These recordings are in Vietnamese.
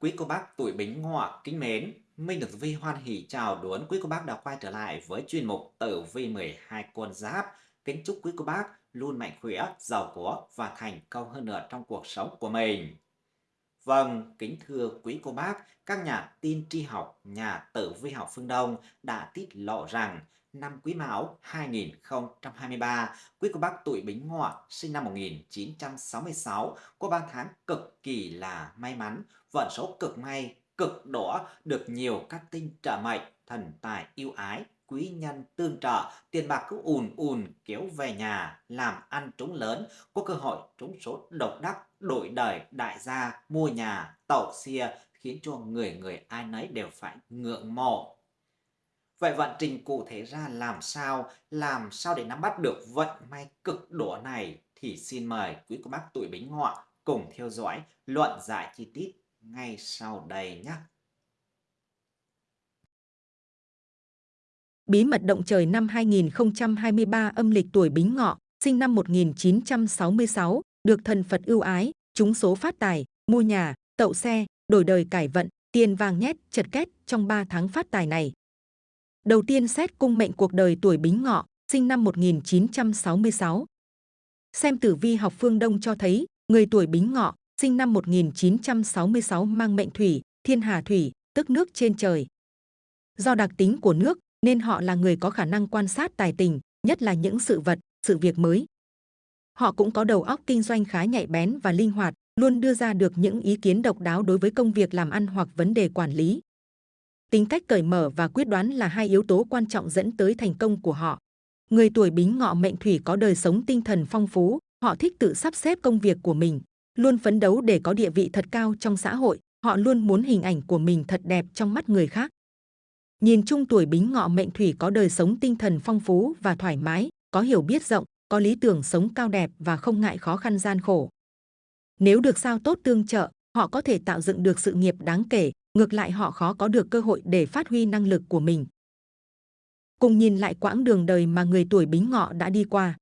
Quý cô bác tuổi Bính Ngọ kính mến, Minh được Vi hoan hỉ chào đón quý cô bác đã quay trở lại với chuyên mục Tử Vi 12 con giáp. Kính chúc quý cô bác luôn mạnh khỏe, giàu có và thành công hơn nữa trong cuộc sống của mình. Vâng, kính thưa quý cô bác, các nhà tin tri học, nhà tử vi học phương Đông đã tiết lộ rằng năm Quý Mão 2023, quý cô bác tuổi Bính Ngọ sinh năm 1966 có 3 tháng cực kỳ là may mắn, vận số cực may, cực đỏ, được nhiều các tinh trợ mệnh, thần tài yêu ái, quý nhân tương trợ, tiền bạc cứ ùn ùn kéo về nhà, làm ăn trúng lớn, có cơ hội trúng số độc đắc, đổi đời đại gia, mua nhà, tàu xia, khiến cho người người ai nấy đều phải ngưỡng mộ. Vậy vận trình cụ thể ra làm sao, làm sao để nắm bắt được vận may cực độ này thì xin mời quý cô bác tuổi Bính Ngọ cùng theo dõi luận giải chi tiết ngay sau đây nhé. Bí mật động trời năm 2023 âm lịch tuổi Bính Ngọ, sinh năm 1966, được thần Phật ưu ái, trúng số phát tài, mua nhà, tậu xe, đổi đời cải vận, tiền vàng nhét, chật két trong 3 tháng phát tài này. Đầu tiên xét cung mệnh cuộc đời tuổi Bính Ngọ, sinh năm 1966. Xem tử vi học phương Đông cho thấy, người tuổi Bính Ngọ, sinh năm 1966 mang mệnh thủy, thiên hà thủy, tức nước trên trời. Do đặc tính của nước, nên họ là người có khả năng quan sát tài tình, nhất là những sự vật, sự việc mới. Họ cũng có đầu óc kinh doanh khá nhạy bén và linh hoạt, luôn đưa ra được những ý kiến độc đáo đối với công việc làm ăn hoặc vấn đề quản lý. Tính cách cởi mở và quyết đoán là hai yếu tố quan trọng dẫn tới thành công của họ. Người tuổi bính ngọ mệnh thủy có đời sống tinh thần phong phú, họ thích tự sắp xếp công việc của mình, luôn phấn đấu để có địa vị thật cao trong xã hội, họ luôn muốn hình ảnh của mình thật đẹp trong mắt người khác. Nhìn chung tuổi bính ngọ mệnh thủy có đời sống tinh thần phong phú và thoải mái, có hiểu biết rộng, có lý tưởng sống cao đẹp và không ngại khó khăn gian khổ. Nếu được sao tốt tương trợ, họ có thể tạo dựng được sự nghiệp đáng kể, ngược lại họ khó có được cơ hội để phát huy năng lực của mình. Cùng nhìn lại quãng đường đời mà người tuổi bính ngọ đã đi qua.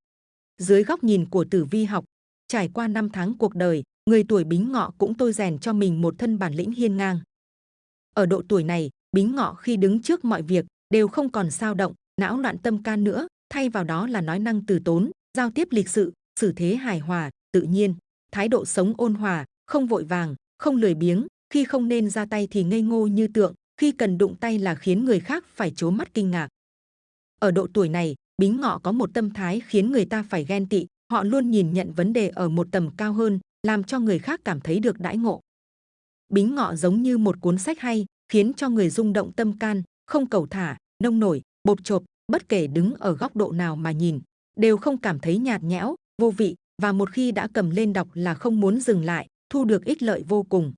Dưới góc nhìn của tử vi học, trải qua năm tháng cuộc đời, người tuổi bính ngọ cũng tôi rèn cho mình một thân bản lĩnh hiên ngang. Ở độ tuổi này, bính ngọ khi đứng trước mọi việc đều không còn sao động, não loạn tâm can nữa, thay vào đó là nói năng từ tốn, giao tiếp lịch sự, xử thế hài hòa, tự nhiên, thái độ sống ôn hòa, không vội vàng, không lười biếng, khi không nên ra tay thì ngây ngô như tượng, khi cần đụng tay là khiến người khác phải chố mắt kinh ngạc. Ở độ tuổi này, Bính Ngọ có một tâm thái khiến người ta phải ghen tị, họ luôn nhìn nhận vấn đề ở một tầm cao hơn, làm cho người khác cảm thấy được đãi ngộ. Bính Ngọ giống như một cuốn sách hay, khiến cho người rung động tâm can, không cầu thả, nông nổi, bột chộp, bất kể đứng ở góc độ nào mà nhìn, đều không cảm thấy nhạt nhẽo, vô vị và một khi đã cầm lên đọc là không muốn dừng lại, thu được ích lợi vô cùng.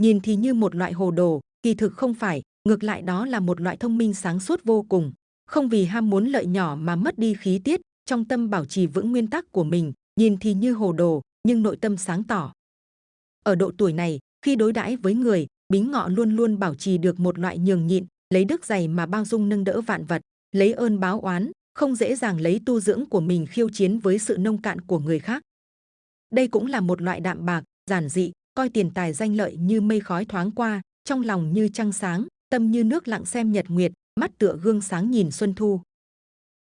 Nhìn thì như một loại hồ đồ, kỳ thực không phải, ngược lại đó là một loại thông minh sáng suốt vô cùng. Không vì ham muốn lợi nhỏ mà mất đi khí tiết, trong tâm bảo trì vững nguyên tắc của mình, nhìn thì như hồ đồ, nhưng nội tâm sáng tỏ. Ở độ tuổi này, khi đối đãi với người, Bính Ngọ luôn luôn bảo trì được một loại nhường nhịn, lấy đức dày mà bao dung nâng đỡ vạn vật, lấy ơn báo oán, không dễ dàng lấy tu dưỡng của mình khiêu chiến với sự nông cạn của người khác. Đây cũng là một loại đạm bạc, giản dị, coi tiền tài danh lợi như mây khói thoáng qua, trong lòng như trăng sáng, tâm như nước lặng xem nhật nguyệt, mắt tựa gương sáng nhìn xuân thu.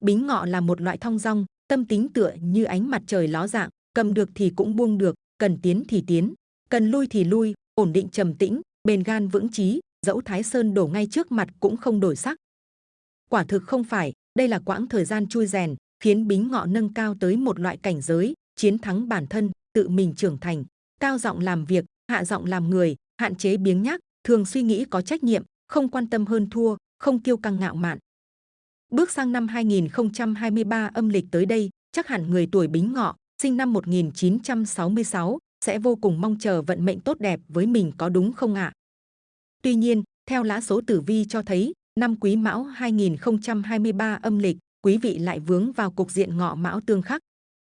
Bính ngọ là một loại thong dong, tâm tính tựa như ánh mặt trời ló dạng, cầm được thì cũng buông được, cần tiến thì tiến, cần lui thì lui, ổn định trầm tĩnh, bền gan vững chí, dẫu Thái Sơn đổ ngay trước mặt cũng không đổi sắc. Quả thực không phải, đây là quãng thời gian chui rèn, khiến Bính Ngọ nâng cao tới một loại cảnh giới, chiến thắng bản thân, tự mình trưởng thành, cao giọng làm việc, hạ giọng làm người, hạn chế biếng nhác, thường suy nghĩ có trách nhiệm, không quan tâm hơn thua, không kiêu căng ngạo mạn. Bước sang năm 2023 âm lịch tới đây, chắc hẳn người tuổi Bính Ngọ, sinh năm 1966, sẽ vô cùng mong chờ vận mệnh tốt đẹp với mình có đúng không ạ? Tuy nhiên, theo lá số tử vi cho thấy, năm Quý Mão 2023 âm lịch, quý vị lại vướng vào cục diện ngọ mão tương khắc.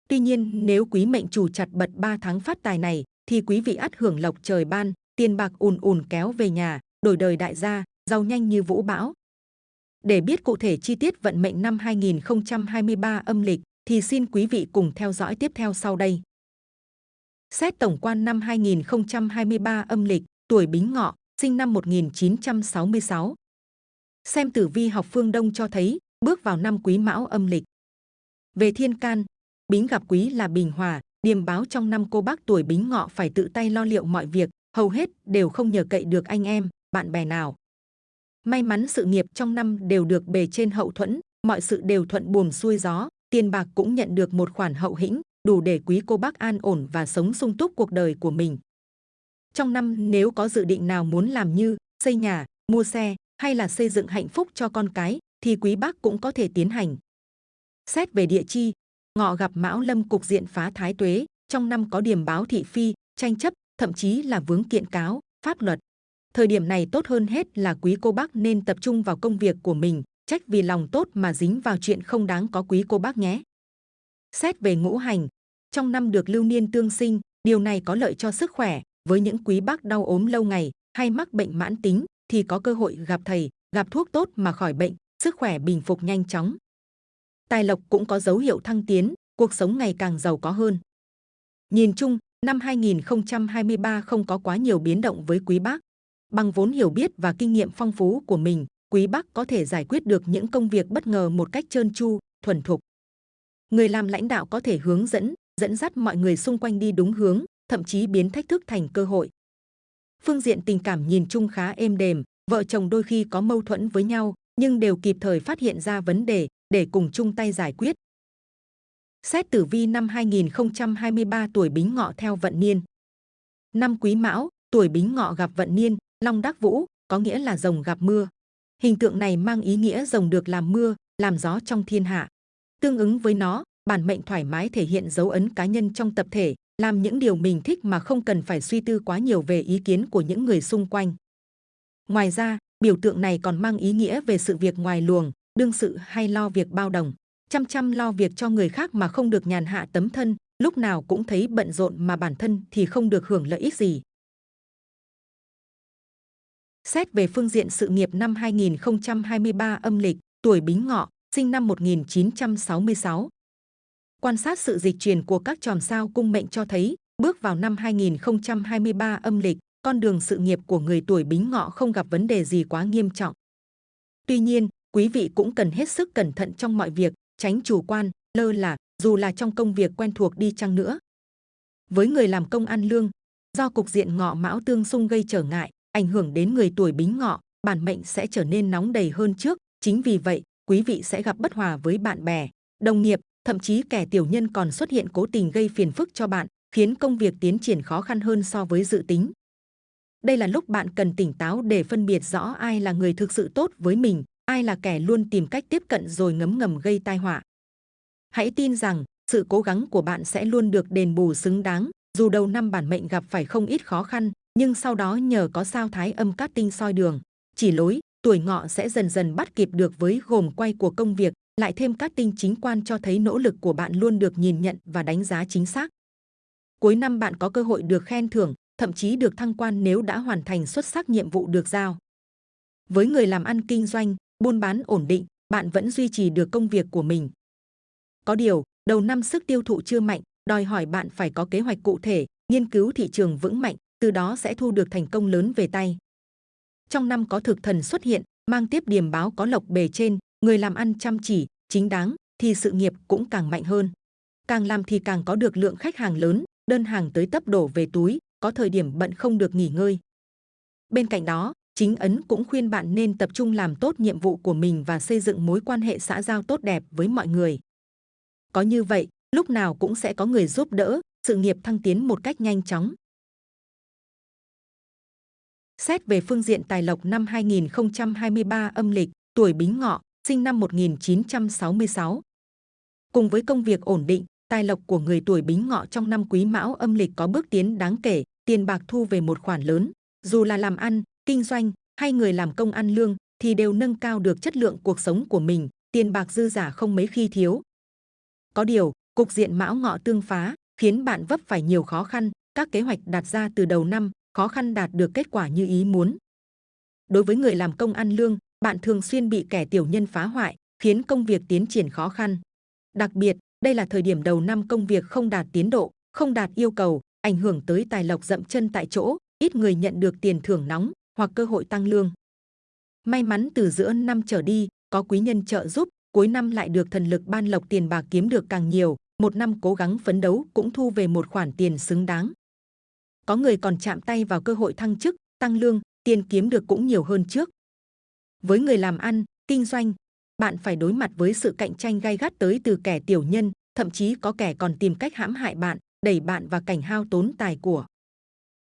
Tuy nhiên, nếu quý mệnh chủ chặt bật 3 tháng phát tài này, thì quý vị ắt hưởng lộc trời ban, tiền bạc ùn ùn kéo về nhà, đổi đời đại gia, giàu nhanh như vũ bão. Để biết cụ thể chi tiết vận mệnh năm 2023 âm lịch, thì xin quý vị cùng theo dõi tiếp theo sau đây. Xét tổng quan năm 2023 âm lịch, tuổi Bính Ngọ, sinh năm 1966. Xem tử vi học phương Đông cho thấy, bước vào năm Quý Mão âm lịch. Về thiên can, Bính gặp Quý là bình hòa, điềm báo trong năm cô bác tuổi Bính Ngọ phải tự tay lo liệu mọi việc, hầu hết đều không nhờ cậy được anh em, bạn bè nào. May mắn sự nghiệp trong năm đều được bề trên hậu thuẫn, mọi sự đều thuận buồm xuôi gió, tiền bạc cũng nhận được một khoản hậu hĩnh, đủ để quý cô bác an ổn và sống sung túc cuộc đời của mình. Trong năm nếu có dự định nào muốn làm như xây nhà, mua xe hay là xây dựng hạnh phúc cho con cái thì quý bác cũng có thể tiến hành. Xét về địa chi, ngọ gặp mão lâm cục diện phá thái tuế, trong năm có điểm báo thị phi, tranh chấp, thậm chí là vướng kiện cáo, pháp luật. Thời điểm này tốt hơn hết là quý cô bác nên tập trung vào công việc của mình, trách vì lòng tốt mà dính vào chuyện không đáng có quý cô bác nhé. Xét về ngũ hành, trong năm được lưu niên tương sinh, điều này có lợi cho sức khỏe. Với những quý bác đau ốm lâu ngày hay mắc bệnh mãn tính thì có cơ hội gặp thầy, gặp thuốc tốt mà khỏi bệnh, sức khỏe bình phục nhanh chóng. Tài lộc cũng có dấu hiệu thăng tiến, cuộc sống ngày càng giàu có hơn. Nhìn chung, năm 2023 không có quá nhiều biến động với quý bác. Bằng vốn hiểu biết và kinh nghiệm phong phú của mình, quý bác có thể giải quyết được những công việc bất ngờ một cách trơn tru, thuần thục. Người làm lãnh đạo có thể hướng dẫn, dẫn dắt mọi người xung quanh đi đúng hướng, thậm chí biến thách thức thành cơ hội. Phương diện tình cảm nhìn chung khá êm đềm, vợ chồng đôi khi có mâu thuẫn với nhau, nhưng đều kịp thời phát hiện ra vấn đề để cùng chung tay giải quyết. Xét tử vi năm 2023 tuổi Bính Ngọ theo vận niên. Năm Quý Mão, tuổi Bính Ngọ gặp vận niên, Long Đắc Vũ, có nghĩa là rồng gặp mưa. Hình tượng này mang ý nghĩa rồng được làm mưa, làm gió trong thiên hạ. Tương ứng với nó, bản mệnh thoải mái thể hiện dấu ấn cá nhân trong tập thể, làm những điều mình thích mà không cần phải suy tư quá nhiều về ý kiến của những người xung quanh. Ngoài ra, biểu tượng này còn mang ý nghĩa về sự việc ngoài luồng, đương sự hay lo việc bao đồng, chăm chăm lo việc cho người khác mà không được nhàn hạ tấm thân, lúc nào cũng thấy bận rộn mà bản thân thì không được hưởng lợi ích gì. Xét về phương diện sự nghiệp năm 2023 âm lịch, tuổi Bính Ngọ, sinh năm 1966. Quan sát sự dịch chuyển của các chòm sao cung mệnh cho thấy, bước vào năm 2023 âm lịch, con đường sự nghiệp của người tuổi Bính Ngọ không gặp vấn đề gì quá nghiêm trọng. Tuy nhiên, quý vị cũng cần hết sức cẩn thận trong mọi việc, tránh chủ quan, lơ là, dù là trong công việc quen thuộc đi chăng nữa. Với người làm công ăn lương, do cục diện ngọ mão tương xung gây trở ngại, ảnh hưởng đến người tuổi bính ngọ, bản mệnh sẽ trở nên nóng đầy hơn trước. Chính vì vậy, quý vị sẽ gặp bất hòa với bạn bè, đồng nghiệp, thậm chí kẻ tiểu nhân còn xuất hiện cố tình gây phiền phức cho bạn, khiến công việc tiến triển khó khăn hơn so với dự tính. Đây là lúc bạn cần tỉnh táo để phân biệt rõ ai là người thực sự tốt với mình, ai là kẻ luôn tìm cách tiếp cận rồi ngấm ngầm gây tai họa. Hãy tin rằng, sự cố gắng của bạn sẽ luôn được đền bù xứng đáng, dù đầu năm bản mệnh gặp phải không ít khó khăn, nhưng sau đó nhờ có sao thái âm cát tinh soi đường, chỉ lối, tuổi ngọ sẽ dần dần bắt kịp được với gồm quay của công việc, lại thêm các tinh chính quan cho thấy nỗ lực của bạn luôn được nhìn nhận và đánh giá chính xác. Cuối năm bạn có cơ hội được khen thưởng, thậm chí được thăng quan nếu đã hoàn thành xuất sắc nhiệm vụ được giao. Với người làm ăn kinh doanh, buôn bán ổn định, bạn vẫn duy trì được công việc của mình. Có điều, đầu năm sức tiêu thụ chưa mạnh, đòi hỏi bạn phải có kế hoạch cụ thể, nghiên cứu thị trường vững mạnh, từ đó sẽ thu được thành công lớn về tay. Trong năm có thực thần xuất hiện, mang tiếp điểm báo có lộc bề trên, người làm ăn chăm chỉ, chính đáng, thì sự nghiệp cũng càng mạnh hơn. Càng làm thì càng có được lượng khách hàng lớn, đơn hàng tới tấp đổ về túi, có thời điểm bận không được nghỉ ngơi. Bên cạnh đó, chính ấn cũng khuyên bạn nên tập trung làm tốt nhiệm vụ của mình và xây dựng mối quan hệ xã giao tốt đẹp với mọi người. Có như vậy, lúc nào cũng sẽ có người giúp đỡ, sự nghiệp thăng tiến một cách nhanh chóng. Xét về phương diện tài lộc năm 2023 âm lịch, tuổi Bính Ngọ, sinh năm 1966. Cùng với công việc ổn định, tài lộc của người tuổi Bính Ngọ trong năm Quý Mão âm lịch có bước tiến đáng kể, tiền bạc thu về một khoản lớn. Dù là làm ăn, kinh doanh hay người làm công ăn lương thì đều nâng cao được chất lượng cuộc sống của mình, tiền bạc dư giả không mấy khi thiếu. Có điều, cục diện Mão Ngọ tương phá khiến bạn vấp phải nhiều khó khăn, các kế hoạch đặt ra từ đầu năm khó khăn đạt được kết quả như ý muốn. Đối với người làm công ăn lương, bạn thường xuyên bị kẻ tiểu nhân phá hoại, khiến công việc tiến triển khó khăn. Đặc biệt, đây là thời điểm đầu năm công việc không đạt tiến độ, không đạt yêu cầu, ảnh hưởng tới tài lộc dậm chân tại chỗ, ít người nhận được tiền thưởng nóng hoặc cơ hội tăng lương. May mắn từ giữa năm trở đi, có quý nhân trợ giúp, cuối năm lại được thần lực ban lộc tiền bạc kiếm được càng nhiều, một năm cố gắng phấn đấu cũng thu về một khoản tiền xứng đáng. Có người còn chạm tay vào cơ hội thăng chức, tăng lương, tiền kiếm được cũng nhiều hơn trước. Với người làm ăn, kinh doanh, bạn phải đối mặt với sự cạnh tranh gay gắt tới từ kẻ tiểu nhân, thậm chí có kẻ còn tìm cách hãm hại bạn, đẩy bạn vào cảnh hao tốn tài của.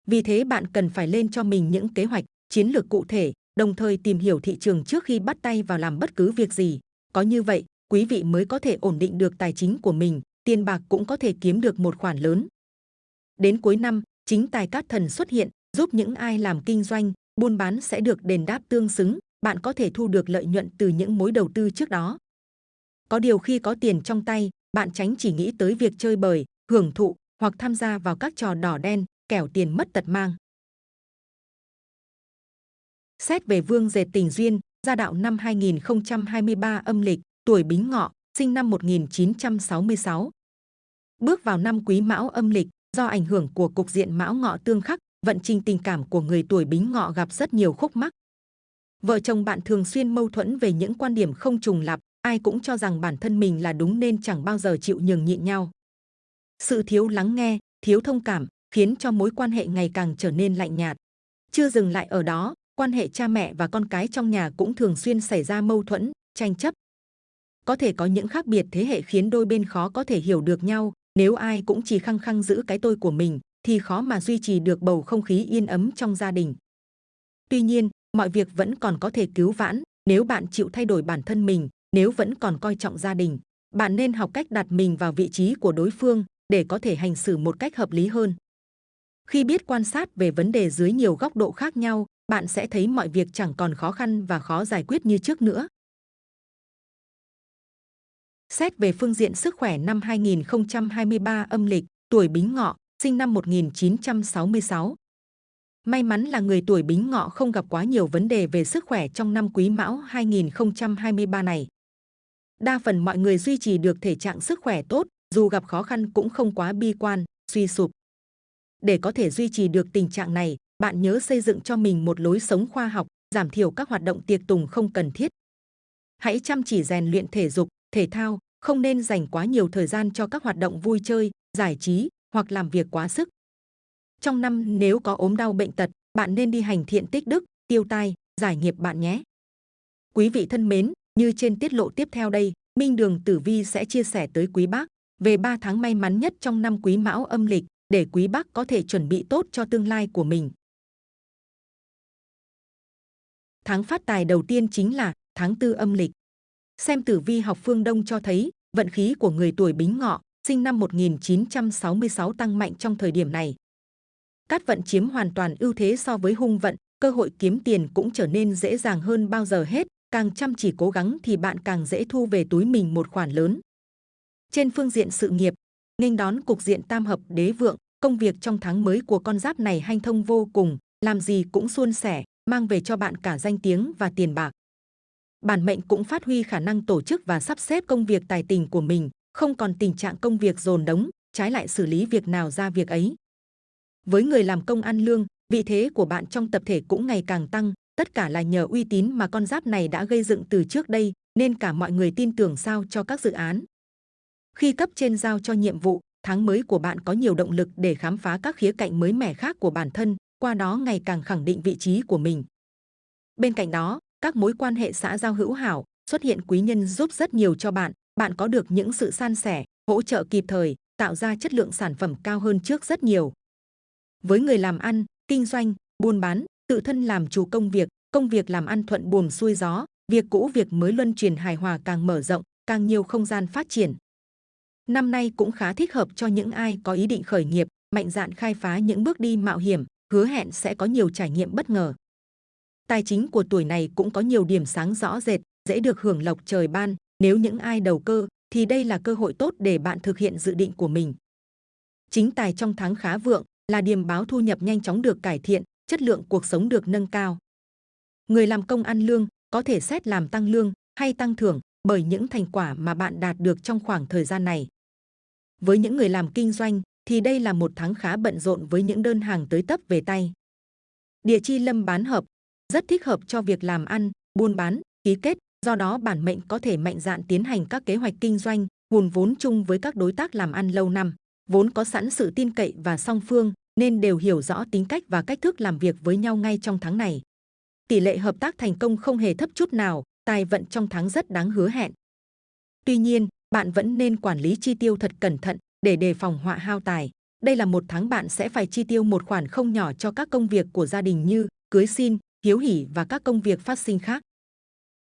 Vì thế bạn cần phải lên cho mình những kế hoạch, chiến lược cụ thể, đồng thời tìm hiểu thị trường trước khi bắt tay vào làm bất cứ việc gì. Có như vậy, quý vị mới có thể ổn định được tài chính của mình, tiền bạc cũng có thể kiếm được một khoản lớn. Đến cuối năm, chính tài cát thần xuất hiện, giúp những ai làm kinh doanh, buôn bán sẽ được đền đáp tương xứng, bạn có thể thu được lợi nhuận từ những mối đầu tư trước đó. Có điều khi có tiền trong tay, bạn tránh chỉ nghĩ tới việc chơi bời, hưởng thụ hoặc tham gia vào các trò đỏ đen, kẻo tiền mất tật mang. Xét về vương dệt tình duyên, gia đạo năm 2023 âm lịch, tuổi Bính Ngọ, sinh năm 1966. Bước vào năm Quý Mão âm lịch, do ảnh hưởng của cục diện Mão Ngọ tương khắc, vận trình tình cảm của người tuổi Bính Ngọ gặp rất nhiều khúc mắc. Vợ chồng bạn thường xuyên mâu thuẫn về những quan điểm không trùng lặp, ai cũng cho rằng bản thân mình là đúng nên chẳng bao giờ chịu nhường nhịn nhau. Sự thiếu lắng nghe, thiếu thông cảm khiến cho mối quan hệ ngày càng trở nên lạnh nhạt. Chưa dừng lại ở đó, quan hệ cha mẹ và con cái trong nhà cũng thường xuyên xảy ra mâu thuẫn, tranh chấp. Có thể có những khác biệt thế hệ khiến đôi bên khó có thể hiểu được nhau, nếu ai cũng chỉ khăng khăng giữ cái tôi của mình thì khó mà duy trì được bầu không khí yên ấm trong gia đình. Tuy nhiên, mọi việc vẫn còn có thể cứu vãn nếu bạn chịu thay đổi bản thân mình, nếu vẫn còn coi trọng gia đình. Bạn nên học cách đặt mình vào vị trí của đối phương để có thể hành xử một cách hợp lý hơn. Khi biết quan sát về vấn đề dưới nhiều góc độ khác nhau, bạn sẽ thấy mọi việc chẳng còn khó khăn và khó giải quyết như trước nữa. Xét về phương diện sức khỏe năm 2023 âm lịch, tuổi Bính Ngọ, sinh năm 1966. May mắn là người tuổi Bính Ngọ không gặp quá nhiều vấn đề về sức khỏe trong năm Quý Mão 2023 này. Đa phần mọi người duy trì được thể trạng sức khỏe tốt, dù gặp khó khăn cũng không quá bi quan, suy sụp. Để có thể duy trì được tình trạng này, bạn nhớ xây dựng cho mình một lối sống khoa học, giảm thiểu các hoạt động tiệc tùng không cần thiết. Hãy chăm chỉ rèn luyện thể dục, thể thao, không nên dành quá nhiều thời gian cho các hoạt động vui chơi, giải trí hoặc làm việc quá sức. Trong năm nếu có ốm đau bệnh tật, bạn nên đi hành thiện tích đức, tiêu tai, giải nghiệp bạn nhé. Quý vị thân mến, như trên tiết lộ tiếp theo đây, Minh Đường Tử Vi sẽ chia sẻ tới quý bác về 3 tháng may mắn nhất trong năm Quý Mão âm lịch để quý bác có thể chuẩn bị tốt cho tương lai của mình. Tháng phát tài đầu tiên chính là tháng tư âm lịch. Xem tử vi học phương Đông cho thấy vận khí của người tuổi Bính Ngọ sinh năm 1966 tăng mạnh trong thời điểm này. Cát vận chiếm hoàn toàn ưu thế so với hung vận, cơ hội kiếm tiền cũng trở nên dễ dàng hơn bao giờ hết. Càng chăm chỉ cố gắng thì bạn càng dễ thu về túi mình một khoản lớn. Trên phương diện sự nghiệp, nghênh đón cục diện tam hợp đế vượng, công việc trong tháng mới của con giáp này hanh thông vô cùng, làm gì cũng suôn sẻ, mang về cho bạn cả danh tiếng và tiền bạc. Bản mệnh cũng phát huy khả năng tổ chức và sắp xếp công việc tài tình của mình, không còn tình trạng công việc dồn đống, trái lại xử lý việc nào ra việc ấy. Với người làm công ăn lương, vị thế của bạn trong tập thể cũng ngày càng tăng, tất cả là nhờ uy tín mà con giáp này đã gây dựng từ trước đây, nên cả mọi người tin tưởng sao cho các dự án. Khi cấp trên giao cho nhiệm vụ, tháng mới của bạn có nhiều động lực để khám phá các khía cạnh mới mẻ khác của bản thân, qua đó ngày càng khẳng định vị trí của mình. Bên cạnh đó, các mối quan hệ xã giao hữu hảo, xuất hiện quý nhân giúp rất nhiều cho bạn, bạn có được những sự san sẻ, hỗ trợ kịp thời, tạo ra chất lượng sản phẩm cao hơn trước rất nhiều. Với người làm ăn, kinh doanh, buôn bán, tự thân làm chủ công việc, công việc làm ăn thuận buồm xuôi gió, việc cũ việc mới luân truyền hài hòa càng mở rộng, càng nhiều không gian phát triển. Năm nay cũng khá thích hợp cho những ai có ý định khởi nghiệp, mạnh dạn khai phá những bước đi mạo hiểm, hứa hẹn sẽ có nhiều trải nghiệm bất ngờ. Tài chính của tuổi này cũng có nhiều điểm sáng rõ rệt, dễ được hưởng lộc trời ban. Nếu những ai đầu cơ, thì đây là cơ hội tốt để bạn thực hiện dự định của mình. Chính tài trong tháng khá vượng là điềm báo thu nhập nhanh chóng được cải thiện, chất lượng cuộc sống được nâng cao. Người làm công ăn lương có thể xét làm tăng lương hay tăng thưởng bởi những thành quả mà bạn đạt được trong khoảng thời gian này. Với những người làm kinh doanh thì đây là một tháng khá bận rộn với những đơn hàng tới tấp về tay. Địa chi lâm bán hợp, rất thích hợp cho việc làm ăn, buôn bán, ký kết, do đó bản mệnh có thể mạnh dạn tiến hành các kế hoạch kinh doanh, hùn vốn chung với các đối tác làm ăn lâu năm, vốn có sẵn sự tin cậy và song phương, nên đều hiểu rõ tính cách và cách thức làm việc với nhau ngay trong tháng này. Tỷ lệ hợp tác thành công không hề thấp chút nào, tài vận trong tháng rất đáng hứa hẹn. Tuy nhiên, bạn vẫn nên quản lý chi tiêu thật cẩn thận để đề phòng họa hao tài. Đây là một tháng bạn sẽ phải chi tiêu một khoản không nhỏ cho các công việc của gia đình như cưới xin, hiếu hỉ và các công việc phát sinh khác.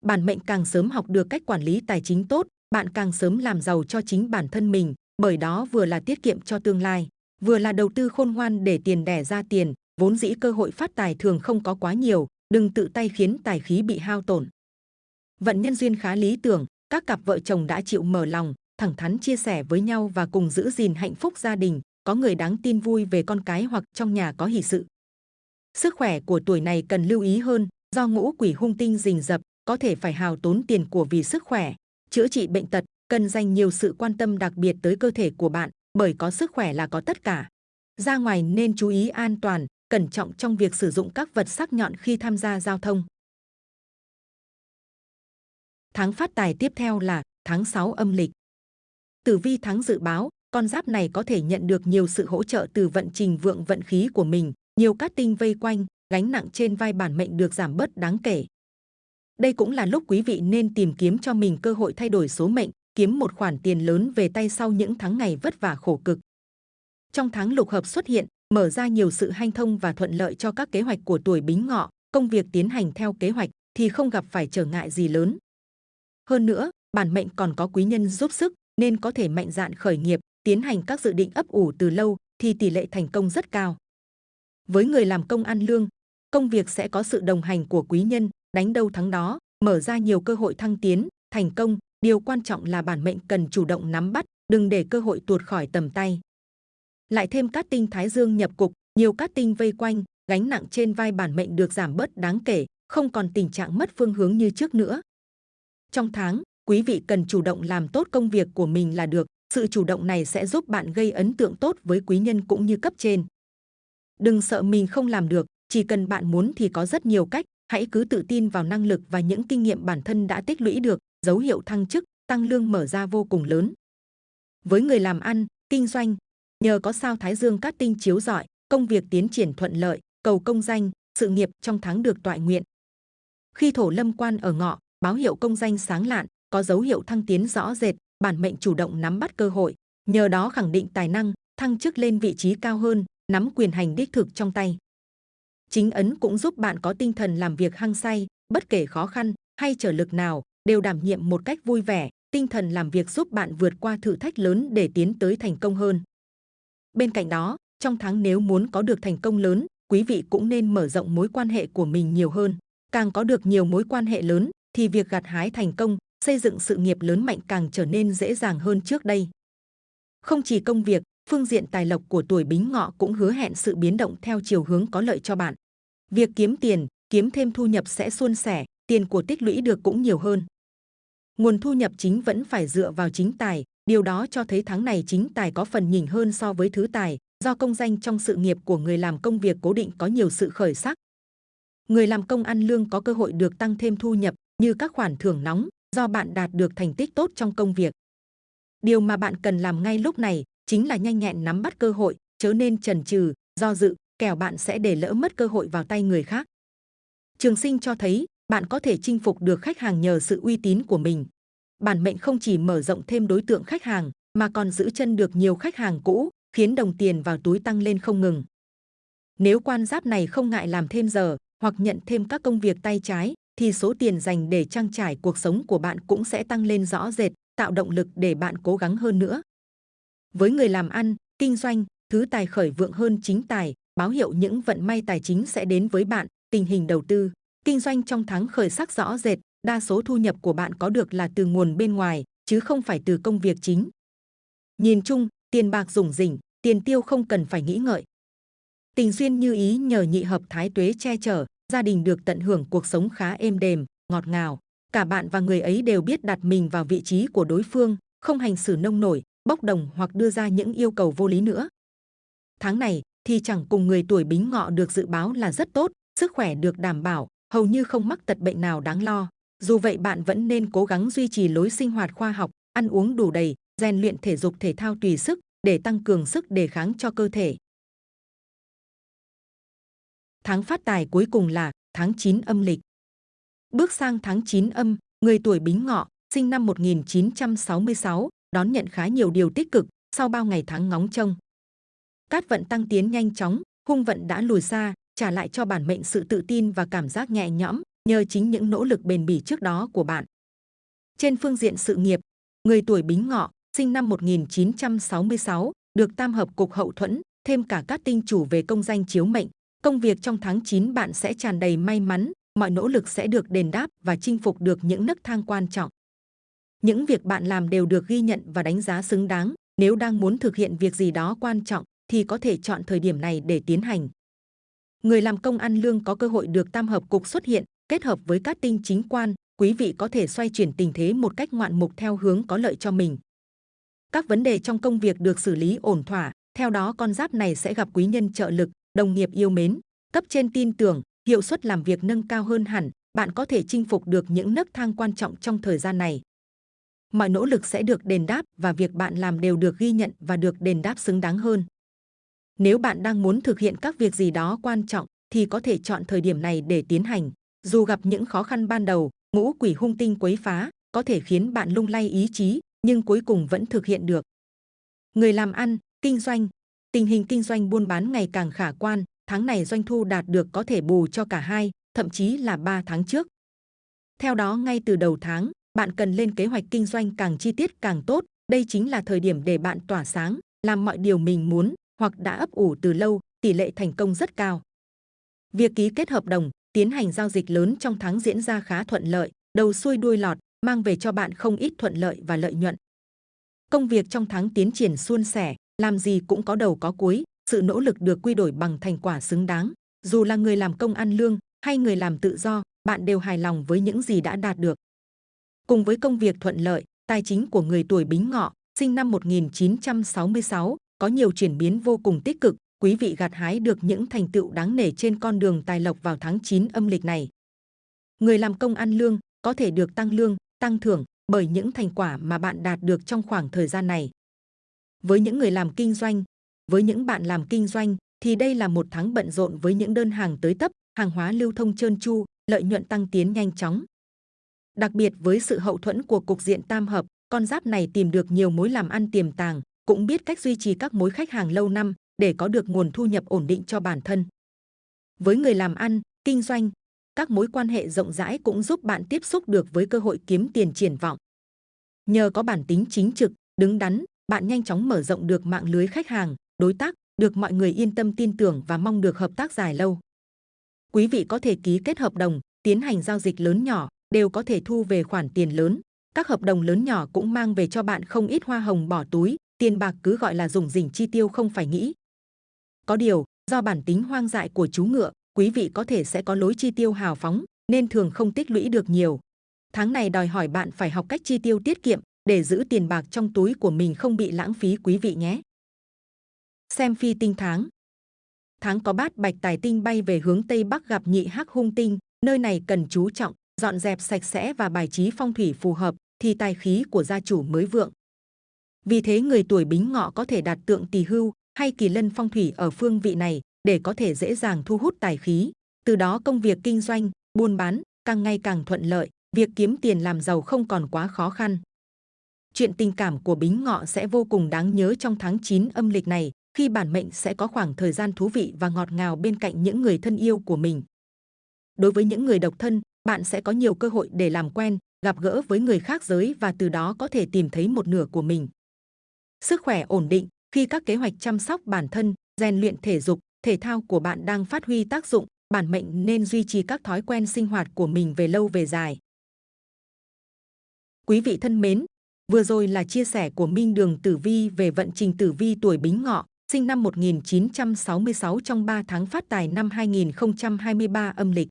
Bản mệnh càng sớm học được cách quản lý tài chính tốt, bạn càng sớm làm giàu cho chính bản thân mình, bởi đó vừa là tiết kiệm cho tương lai, vừa là đầu tư khôn ngoan để tiền đẻ ra tiền, vốn dĩ cơ hội phát tài thường không có quá nhiều, đừng tự tay khiến tài khí bị hao tổn. Vận nhân duyên khá lý tưởng, các cặp vợ chồng đã chịu mở lòng, thẳng thắn chia sẻ với nhau và cùng giữ gìn hạnh phúc gia đình, có người đáng tin vui về con cái hoặc trong nhà có hỷ sự. Sức khỏe của tuổi này cần lưu ý hơn, do ngũ quỷ hung tinh rình rập, có thể phải hào tốn tiền của vì sức khỏe. Chữa trị bệnh tật, cần dành nhiều sự quan tâm đặc biệt tới cơ thể của bạn, bởi có sức khỏe là có tất cả. Ra ngoài nên chú ý an toàn, cẩn trọng trong việc sử dụng các vật sắc nhọn khi tham gia giao thông. Tháng phát tài tiếp theo là tháng 6 âm lịch. Tử vi tháng dự báo, con giáp này có thể nhận được nhiều sự hỗ trợ từ vận trình vượng vận khí của mình, nhiều cát tinh vây quanh, gánh nặng trên vai bản mệnh được giảm bớt đáng kể. Đây cũng là lúc quý vị nên tìm kiếm cho mình cơ hội thay đổi số mệnh, kiếm một khoản tiền lớn về tay sau những tháng ngày vất vả khổ cực. Trong tháng lục hợp xuất hiện, mở ra nhiều sự hanh thông và thuận lợi cho các kế hoạch của tuổi Bính Ngọ, công việc tiến hành theo kế hoạch thì không gặp phải trở ngại gì lớn. Hơn nữa, bản mệnh còn có quý nhân giúp sức nên có thể mạnh dạn khởi nghiệp, tiến hành các dự định ấp ủ từ lâu thì tỷ lệ thành công rất cao. Với người làm công ăn lương, công việc sẽ có sự đồng hành của quý nhân, đánh đâu thắng đó, mở ra nhiều cơ hội thăng tiến, thành công. Điều quan trọng là bản mệnh cần chủ động nắm bắt, đừng để cơ hội tuột khỏi tầm tay. Lại thêm cát tinh thái dương nhập cục, nhiều cát tinh vây quanh, gánh nặng trên vai bản mệnh được giảm bớt đáng kể, không còn tình trạng mất phương hướng như trước nữa. Trong tháng, quý vị cần chủ động làm tốt công việc của mình là được. Sự chủ động này sẽ giúp bạn gây ấn tượng tốt với quý nhân cũng như cấp trên. Đừng sợ mình không làm được, chỉ cần bạn muốn thì có rất nhiều cách. Hãy cứ tự tin vào năng lực và những kinh nghiệm bản thân đã tích lũy được, dấu hiệu thăng chức, tăng lương mở ra vô cùng lớn. Với người làm ăn, kinh doanh, nhờ có sao Thái Dương cát tinh chiếu rọi, công việc tiến triển thuận lợi, cầu công danh, sự nghiệp trong tháng được toại nguyện. Khi thổ lâm quan ở ngọ, báo hiệu công danh sáng lạn, có dấu hiệu thăng tiến rõ rệt, bản mệnh chủ động nắm bắt cơ hội, nhờ đó khẳng định tài năng, thăng chức lên vị trí cao hơn, nắm quyền hành đích thực trong tay. Chính ấn cũng giúp bạn có tinh thần làm việc hăng say, bất kể khó khăn hay trở lực nào, đều đảm nhiệm một cách vui vẻ, tinh thần làm việc giúp bạn vượt qua thử thách lớn để tiến tới thành công hơn. Bên cạnh đó, trong tháng nếu muốn có được thành công lớn, quý vị cũng nên mở rộng mối quan hệ của mình nhiều hơn. Càng có được nhiều mối quan hệ lớn, thì việc gặt hái thành công, xây dựng sự nghiệp lớn mạnh càng trở nên dễ dàng hơn trước đây. Không chỉ công việc, phương diện tài lộc của tuổi Bính Ngọ cũng hứa hẹn sự biến động theo chiều hướng có lợi cho bạn. Việc kiếm tiền, kiếm thêm thu nhập sẽ suôn sẻ, tiền của tích lũy được cũng nhiều hơn. Nguồn thu nhập chính vẫn phải dựa vào chính tài, điều đó cho thấy tháng này chính tài có phần nhỉnh hơn so với thứ tài, do công danh trong sự nghiệp của người làm công việc cố định có nhiều sự khởi sắc. Người làm công ăn lương có cơ hội được tăng thêm thu nhập như các khoản thưởng nóng do bạn đạt được thành tích tốt trong công việc. Điều mà bạn cần làm ngay lúc này chính là nhanh nhẹn nắm bắt cơ hội, chớ nên chần chừ, do dự, kẻo bạn sẽ để lỡ mất cơ hội vào tay người khác. Trường sinh cho thấy bạn có thể chinh phục được khách hàng nhờ sự uy tín của mình. Bản mệnh không chỉ mở rộng thêm đối tượng khách hàng mà còn giữ chân được nhiều khách hàng cũ, khiến đồng tiền vào túi tăng lên không ngừng. Nếu quan giáp này không ngại làm thêm giờ hoặc nhận thêm các công việc tay trái, thì số tiền dành để trang trải cuộc sống của bạn cũng sẽ tăng lên rõ rệt, tạo động lực để bạn cố gắng hơn nữa. Với người làm ăn, kinh doanh, thứ tài khởi vượng hơn chính tài, báo hiệu những vận may tài chính sẽ đến với bạn, tình hình đầu tư, kinh doanh trong tháng khởi sắc rõ rệt, đa số thu nhập của bạn có được là từ nguồn bên ngoài, chứ không phải từ công việc chính. Nhìn chung, tiền bạc rủng rỉnh, tiền tiêu không cần phải nghĩ ngợi. Tình duyên như ý nhờ nhị hợp thái tuế che chở, gia đình được tận hưởng cuộc sống khá êm đềm, ngọt ngào. Cả bạn và người ấy đều biết đặt mình vào vị trí của đối phương, không hành xử nông nổi, bốc đồng hoặc đưa ra những yêu cầu vô lý nữa. Tháng này thì chẳng cùng người tuổi bính ngọ được dự báo là rất tốt, sức khỏe được đảm bảo, hầu như không mắc tật bệnh nào đáng lo. Dù vậy bạn vẫn nên cố gắng duy trì lối sinh hoạt khoa học, ăn uống đủ đầy, rèn luyện thể dục thể thao tùy sức để tăng cường sức đề kháng cho cơ thể. Tháng phát tài cuối cùng là tháng 9 âm lịch. Bước sang tháng 9 âm, người tuổi Bính Ngọ, sinh năm 1966, đón nhận khá nhiều điều tích cực sau bao ngày tháng ngóng trông. Cát vận tăng tiến nhanh chóng, hung vận đã lùi xa, trả lại cho bản mệnh sự tự tin và cảm giác nhẹ nhõm nhờ chính những nỗ lực bền bỉ trước đó của bạn. Trên phương diện sự nghiệp, người tuổi Bính Ngọ, sinh năm 1966, được tam hợp cục hậu thuẫn, thêm cả các tinh chủ về công danh chiếu mệnh. Công việc trong tháng 9 bạn sẽ tràn đầy may mắn, mọi nỗ lực sẽ được đền đáp và chinh phục được những nấc thang quan trọng. Những việc bạn làm đều được ghi nhận và đánh giá xứng đáng. Nếu đang muốn thực hiện việc gì đó quan trọng thì có thể chọn thời điểm này để tiến hành. Người làm công ăn lương có cơ hội được tam hợp cục xuất hiện, kết hợp với các tinh chính quan, quý vị có thể xoay chuyển tình thế một cách ngoạn mục theo hướng có lợi cho mình. Các vấn đề trong công việc được xử lý ổn thỏa, theo đó con giáp này sẽ gặp quý nhân trợ lực, đồng nghiệp yêu mến, cấp trên tin tưởng, hiệu suất làm việc nâng cao hơn hẳn, bạn có thể chinh phục được những nấc thang quan trọng trong thời gian này. Mọi nỗ lực sẽ được đền đáp và việc bạn làm đều được ghi nhận và được đền đáp xứng đáng hơn. Nếu bạn đang muốn thực hiện các việc gì đó quan trọng thì có thể chọn thời điểm này để tiến hành. Dù gặp những khó khăn ban đầu, ngũ quỷ hung tinh quấy phá có thể khiến bạn lung lay ý chí, nhưng cuối cùng vẫn thực hiện được. Người làm ăn, kinh doanh, tình hình kinh doanh buôn bán ngày càng khả quan, tháng này doanh thu đạt được có thể bù cho cả hai, thậm chí là 3 tháng trước. Theo đó ngay từ đầu tháng, bạn cần lên kế hoạch kinh doanh càng chi tiết càng tốt, đây chính là thời điểm để bạn tỏa sáng, làm mọi điều mình muốn hoặc đã ấp ủ từ lâu, tỷ lệ thành công rất cao. Việc ký kết hợp đồng, tiến hành giao dịch lớn trong tháng diễn ra khá thuận lợi, đầu xuôi đuôi lọt, mang về cho bạn không ít thuận lợi và lợi nhuận. Công việc trong tháng tiến triển suôn sẻ, làm gì cũng có đầu có cuối, sự nỗ lực được quy đổi bằng thành quả xứng đáng. Dù là người làm công ăn lương hay người làm tự do, bạn đều hài lòng với những gì đã đạt được. Cùng với công việc thuận lợi, tài chính của người tuổi Bính Ngọ, sinh năm 1966, có nhiều chuyển biến vô cùng tích cực, quý vị gặt hái được những thành tựu đáng nể trên con đường tài lộc vào tháng 9 âm lịch này. Người làm công ăn lương có thể được tăng lương, tăng thưởng bởi những thành quả mà bạn đạt được trong khoảng thời gian này. Với những người làm kinh doanh, với những bạn làm kinh doanh thì đây là một tháng bận rộn với những đơn hàng tới tấp, hàng hóa lưu thông trơn tru, lợi nhuận tăng tiến nhanh chóng. Đặc biệt với sự hậu thuẫn của cục diện tam hợp, con giáp này tìm được nhiều mối làm ăn tiềm tàng, cũng biết cách duy trì các mối khách hàng lâu năm để có được nguồn thu nhập ổn định cho bản thân. Với người làm ăn, kinh doanh, các mối quan hệ rộng rãi cũng giúp bạn tiếp xúc được với cơ hội kiếm tiền triển vọng. Nhờ có bản tính chính trực, đứng đắn, bạn nhanh chóng mở rộng được mạng lưới khách hàng, đối tác, được mọi người yên tâm tin tưởng và mong được hợp tác dài lâu. Quý vị có thể ký kết hợp đồng, tiến hành giao dịch lớn nhỏ, đều có thể thu về khoản tiền lớn. Các hợp đồng lớn nhỏ cũng mang về cho bạn không ít hoa hồng bỏ túi, tiền bạc cứ gọi là dùng dình chi tiêu không phải nghĩ. Có điều, do bản tính hoang dại của chú ngựa, quý vị có thể sẽ có lối chi tiêu hào phóng, nên thường không tích lũy được nhiều. Tháng này đòi hỏi bạn phải học cách chi tiêu tiết kiệm để giữ tiền bạc trong túi của mình không bị lãng phí quý vị nhé. Xem phi tinh tháng Tháng có bát bạch tài tinh bay về hướng Tây Bắc gặp nhị hắc hung tinh, nơi này cần chú trọng, dọn dẹp sạch sẽ và bài trí phong thủy phù hợp, thì tài khí của gia chủ mới vượng. Vì thế người tuổi bính ngọ có thể đặt tượng tỳ hưu hay kỳ lân phong thủy ở phương vị này để có thể dễ dàng thu hút tài khí. Từ đó công việc kinh doanh, buôn bán càng ngày càng thuận lợi, việc kiếm tiền làm giàu không còn quá khó khăn. Chuyện tình cảm của bính ngọ sẽ vô cùng đáng nhớ trong tháng 9 âm lịch này khi bản mệnh sẽ có khoảng thời gian thú vị và ngọt ngào bên cạnh những người thân yêu của mình. Đối với những người độc thân, bạn sẽ có nhiều cơ hội để làm quen, gặp gỡ với người khác giới và từ đó có thể tìm thấy một nửa của mình. Sức khỏe ổn định khi các kế hoạch chăm sóc bản thân, rèn luyện thể dục, thể thao của bạn đang phát huy tác dụng, bản mệnh nên duy trì các thói quen sinh hoạt của mình về lâu về dài. Quý vị thân mến, vừa rồi là chia sẻ của Minh Đường Tử Vi về vận trình Tử Vi tuổi Bính Ngọ, sinh năm 1966 trong 3 tháng phát tài năm 2023 âm lịch.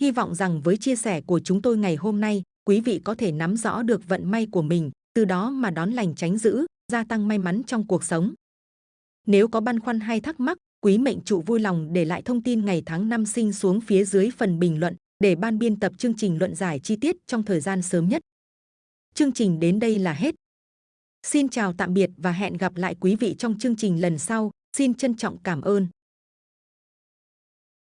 Hy vọng rằng với chia sẻ của chúng tôi ngày hôm nay, quý vị có thể nắm rõ được vận may của mình, từ đó mà đón lành tránh dữ, gia tăng may mắn trong cuộc sống. Nếu có băn khoăn hay thắc mắc, Quý mệnh chủ vui lòng để lại thông tin ngày tháng năm sinh xuống phía dưới phần bình luận để ban biên tập chương trình luận giải chi tiết trong thời gian sớm nhất. Chương trình đến đây là hết. Xin chào tạm biệt và hẹn gặp lại quý vị trong chương trình lần sau. Xin trân trọng cảm ơn.